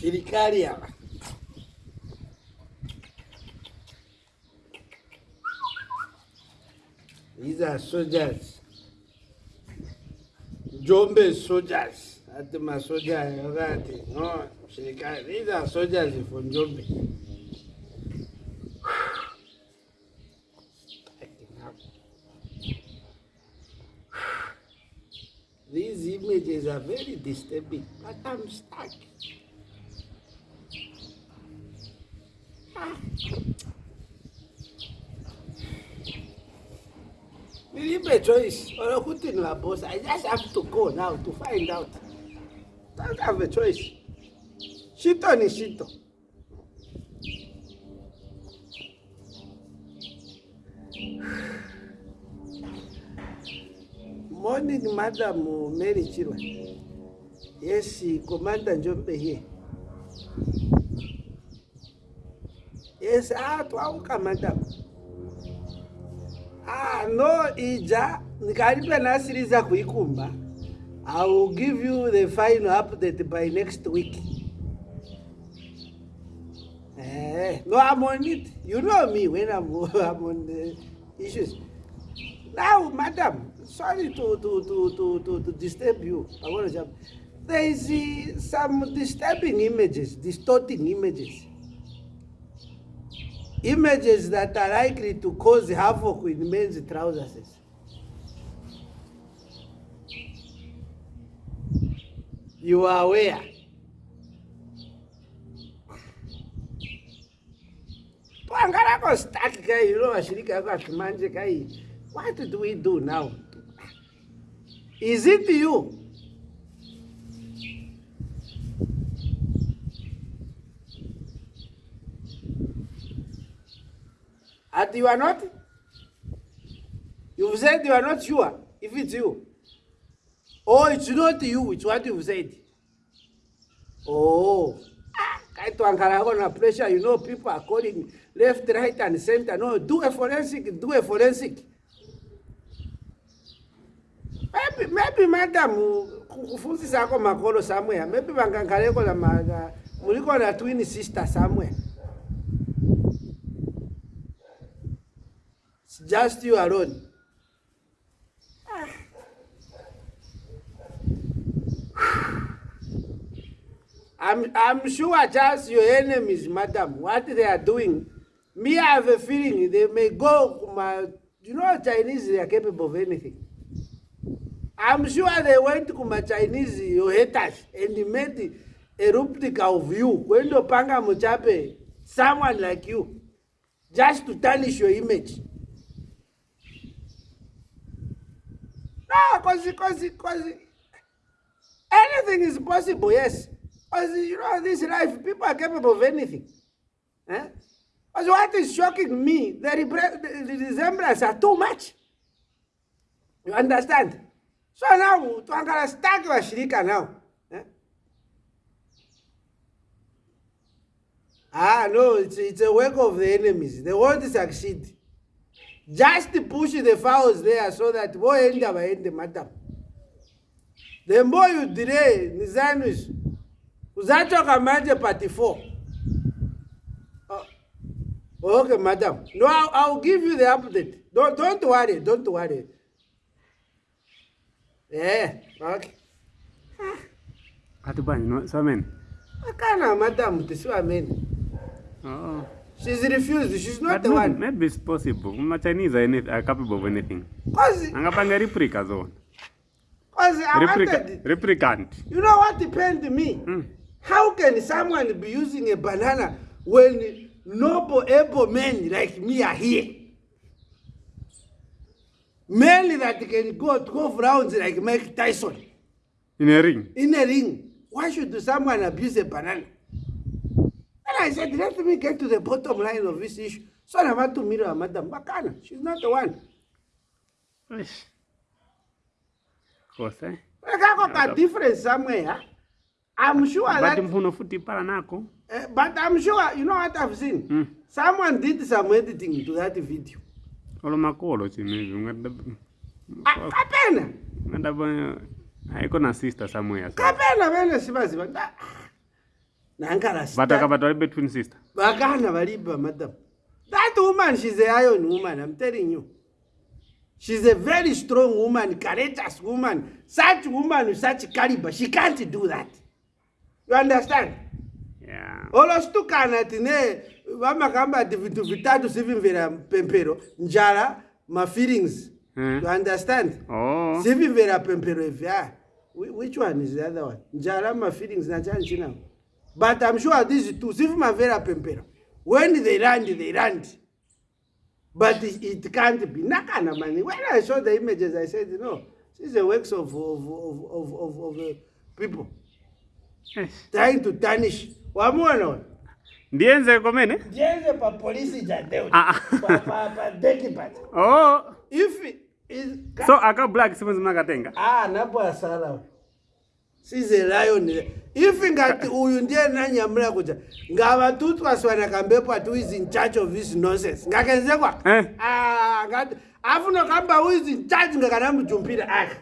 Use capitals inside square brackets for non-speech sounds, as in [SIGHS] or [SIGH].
Sirikaria. These are soldiers. Jombe soldiers. Ati masoja yote. No, sirikari. These are soldiers from Jombe. These images are very disturbing, but I'm stuck. leave a choice in, na boss I just have to go now to find out don't have a choice Shiton is Shiton morning madam Mary Chirwa yes commander Njombe here የሰዓቱ አውቀ መጠን ano ija nikaribia nasiri za kuikumba I will give you the final update by next week eh, no I'm on it you know me when I'm, [LAUGHS] I'm on the issues now madam sorry to to to to to, to disturb you I want to jump there is some disturbing images distorting images images that are likely to cause havoc with men's trousers. You are aware. stuck you know, What do we do now? Is it you? And you are not? You said you are not sure if it's you. Oh, it's not you, it's what you said. Oh. aitoangalaona pressure you know people are calling left right and center no do a forensic do a forensic maybe, maybe madam kufunzisako makolo somewhere maybe vangangalekona murikona twin sister somewhere just you alone [SIGHS] I'm, I'm sure just your enemies, madam, what they are doing. Me, I have a feeling they may go. My, you know, Chinese, they are capable of anything. I'm sure they went to my Chinese, your haters, and made a replica of you. When you're someone like you, just to tarnish your image. Ah, cause, cause, cause anything is possible, yes. Because you know, this life, people are capable of anything. Eh? Because what is shocking me, the, the, the resemblance are too much. You understand? So now, to understand your shirika now. Eh? Ah, no, it's, it's a work of the enemies. They want to succeed. Just push the fowls there so that voende vaende madam. The more you delay nizanwiso uzachoka manje party 4. Okay, madam. No, I'll, I'll, give you the update. Don't, don't worry. Don't worry. Yeah, okay. Hatu bani, no, so many. Akana, madam, this one many. Oh. She's refused. She's not but the maybe, one. Maybe it's possible. My Chinese are, are capable of anything. Because... I'm going to Because I wanted... Replicant. You know what depends me? Mm. How can someone be using a banana when noble, able men like me are here? Men that can go 12 rounds like Mike Tyson. In a ring? In a ring. Why should someone abuse a banana? I said, let me get to the bottom line of this issue. So I want to meet her, Madam Bakana. She's not the one. Of course, eh? I got a difference somewhere, huh? I'm sure that... Eh, but I'm sure, you know what I've seen? Mm. Someone did some editing to that video. Olo makolo chinezi, ungadabu... Kapena! Ungadabu... Aiko na sister somewhere. Kapena, vene, sima, sima nankarasvatakabatwa betwin sister vakana variba madam that woman shis aion woman am telling you sheis a very strong woman caretus woman such woman such caliber she can't do that you understand olostukana tine vamakambati vitu vitatu sivimvera pempero njara mafeelings hmm. you understand oh. sivimvera pempero ivya which one is the other one njara mafeelings nachanichinao but i'm sure these two zivimavera pempera when they land they land but it can't be nakana mani when i saw the images i said no this is a works of, of, of, of, of, of uh, people yes. trying to tarnish wamuona ndienze komene ndienze pa polisi jadeudekipat ah, ah. oh if so aka black simenzi mnakatenga ah napo asala size lioni if ngati [LAUGHS] uyu ndiye nanyamula kuta ngavatutwaswana kambepo ati uis in charge of his nonsense ngakenzekwa eh? ah, afunokamba uis in charge ngakana mujumpira aka